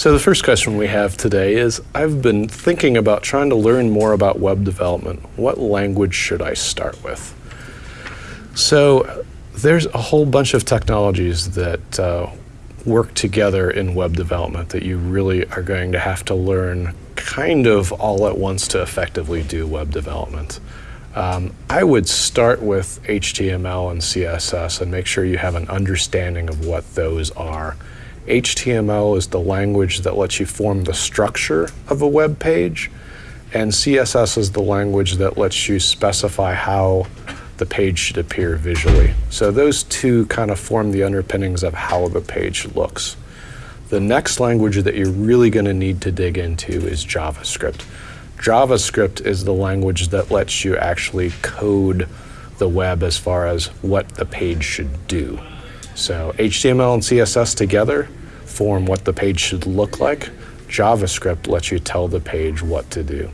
So the first question we have today is, I've been thinking about trying to learn more about web development. What language should I start with? So there's a whole bunch of technologies that uh, work together in web development that you really are going to have to learn kind of all at once to effectively do web development. Um, I would start with HTML and CSS and make sure you have an understanding of what those are. HTML is the language that lets you form the structure of a web page, and CSS is the language that lets you specify how the page should appear visually. So those two kind of form the underpinnings of how the page looks. The next language that you're really going to need to dig into is JavaScript. JavaScript is the language that lets you actually code the web as far as what the page should do. So HTML and CSS together form what the page should look like. JavaScript lets you tell the page what to do.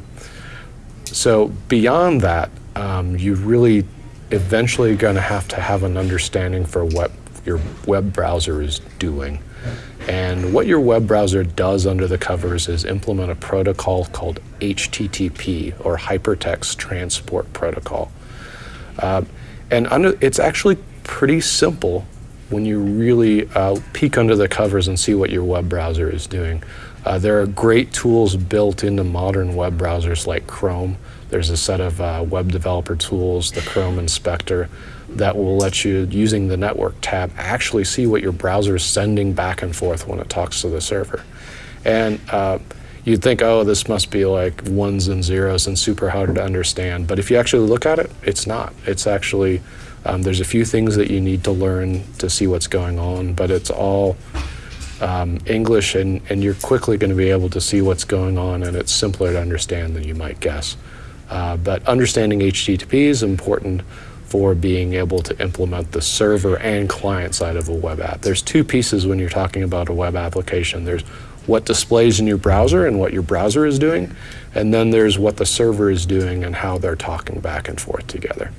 So beyond that, um, you really eventually going to have to have an understanding for what your web browser is doing. And what your web browser does under the covers is implement a protocol called HTTP, or Hypertext Transport Protocol. Uh, and under, it's actually pretty simple when you really uh, peek under the covers and see what your web browser is doing. Uh, there are great tools built into modern web browsers like Chrome. There's a set of uh, web developer tools, the Chrome Inspector, that will let you, using the network tab, actually see what your browser is sending back and forth when it talks to the server. And uh, you'd think, oh, this must be like ones and zeros and super hard to understand. But if you actually look at it, it's not. It's actually, um, there's a few things that you need to learn to see what's going on, but it's all um, English and, and you're quickly going to be able to see what's going on and it's simpler to understand than you might guess. Uh, but understanding HTTP is important for being able to implement the server and client side of a web app. There's two pieces when you're talking about a web application. There's what displays in your browser and what your browser is doing, and then there's what the server is doing and how they're talking back and forth together.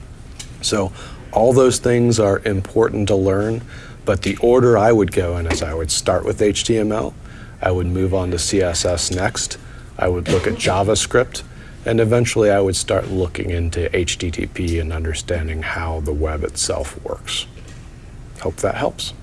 So all those things are important to learn, but the order I would go in is I would start with HTML, I would move on to CSS next, I would look at JavaScript, and eventually I would start looking into HTTP and understanding how the web itself works. Hope that helps.